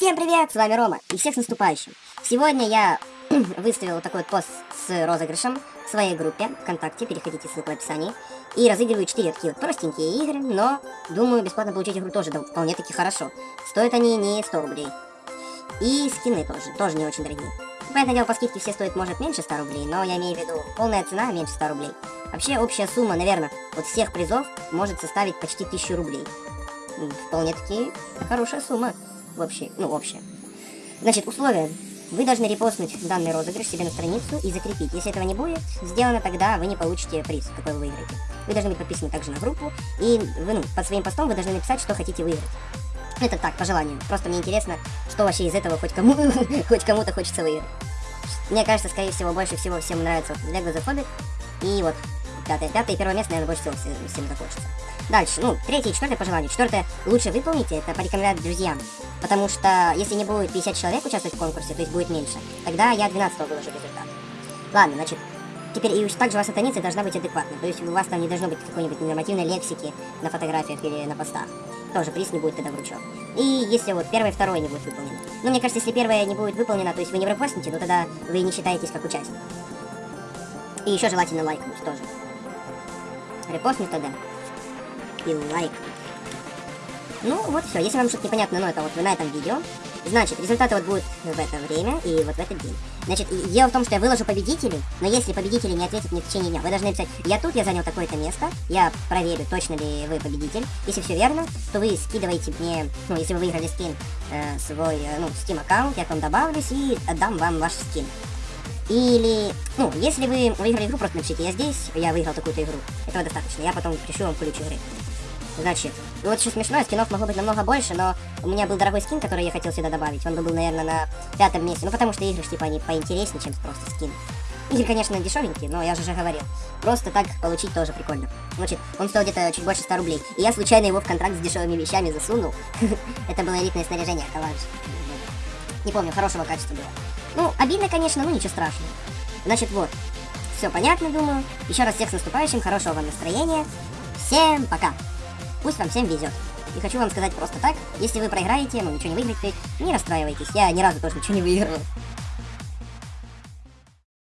Всем привет, с вами Рома, и всех с наступающим. Сегодня я выставил вот такой вот пост с розыгрышем в своей группе ВКонтакте, переходите, ссылка в описании. И разыгрываю 4 такие вот простенькие игры, но, думаю, бесплатно получить игру тоже да, вполне таки хорошо. Стоят они не 100 рублей. И скины тоже, тоже не очень дорогие. Понятное дело, по скидке все стоят, может, меньше 100 рублей, но я имею в виду, полная цена меньше 100 рублей. Вообще, общая сумма, наверное, от всех призов может составить почти 1000 рублей. Вполне таки хорошая сумма вообще, ну, общее. Значит, условия. Вы должны репостнуть данный розыгрыш себе на страницу и закрепить. Если этого не будет сделано, тогда вы не получите приз, какой вы выиграете. Вы должны быть подписаны также на группу, и вы, ну, под своим постом вы должны написать, что хотите выиграть. Это так, по желанию. Просто мне интересно, что вообще из этого хоть кому хоть кому-то хочется выиграть. Мне кажется, скорее всего, больше всего всем нравится вот Lego The Hobbit. И вот пятое, пятое и первое место, наверное, больше всего всем захочется. Дальше, ну, третье и четвертое по желанию. Четвертое лучше выполните, это порекомендовать друзьям. Потому что если не будет 50 человек участвовать в конкурсе, то есть будет меньше, тогда я 12 выложу результат. Ладно, значит, теперь и также ваша страница должна быть адекватной. То есть у вас там не должно быть какой-нибудь нормативной лексики на фотографиях или на постах. Тоже приз не будет тогда вручен. И если вот первое второе не будет выполнено. Ну, мне кажется, если первое не будет выполнено, то есть вы не пропустите, то тогда вы не считаетесь как участник. И еще желательно лайкнуть тоже. Репостнуть тогда и лайк. Ну, вот все. Если вам что-то непонятно, но это вот на этом видео. Значит, результаты вот будут в это время и вот в этот день. Значит, дело в том, что я выложу победителей, но если победители не ответят мне в течение дня, вы должны написать, я тут, я занял такое-то место, я проверю, точно ли вы победитель. Если все верно, то вы скидываете мне, ну, если вы выиграли скин, э, свой, э, ну, Steam аккаунт, я к вам добавлюсь и отдам вам ваш скин. Или, ну, если вы выиграли игру, просто напишите, я здесь, я выиграл такую-то игру. Этого достаточно, я потом пришлю вам ключ игры. Значит, вот еще смешно, скинов могло быть намного больше, но у меня был дорогой скин, который я хотел сюда добавить. Он был, наверное, на пятом месте. Ну, потому что игры, типа, они поинтереснее, чем просто скин. Игры, конечно, дешевенькие, но я же уже говорил. Просто так получить тоже прикольно. Значит, он стоил где-то чуть больше 100 рублей. И я случайно его в контракт с дешевыми вещами засунул. Это было элитное снаряжение, коллаж. Не помню, хорошего качества было. Ну, обидно, конечно, но ничего страшного. Значит, вот. Все понятно, думаю. Еще раз всех с наступающим, хорошего вам настроения. Всем пока! Пусть вам всем везет. И хочу вам сказать просто так, если вы проиграете, ну ничего не выиграете, не расстраивайтесь. Я ни разу тоже ничего не выигрывал.